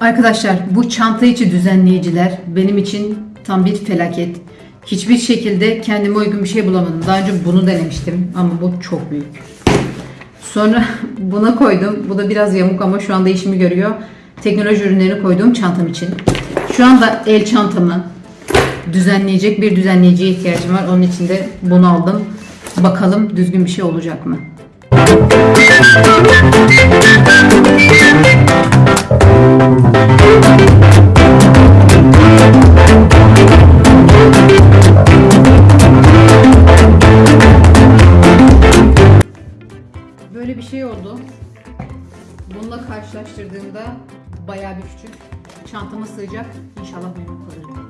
Arkadaşlar bu çanta içi düzenleyiciler benim için tam bir felaket. Hiçbir şekilde kendime uygun bir şey bulamadım. Daha önce bunu denemiştim ama bu çok büyük. Sonra buna koydum. Bu da biraz yamuk ama şu anda işimi görüyor. Teknoloji ürünlerini koyduğum çantam için. Şu anda el çantamı düzenleyecek bir düzenleyiciye ihtiyacım var. Onun için de bunu aldım. Bakalım düzgün bir şey olacak mı? Böyle bir şey oldu. Bununla karşılaştırdığımda bayağı bir küçük. Çantama sığacak. İnşallah memnun kalırım.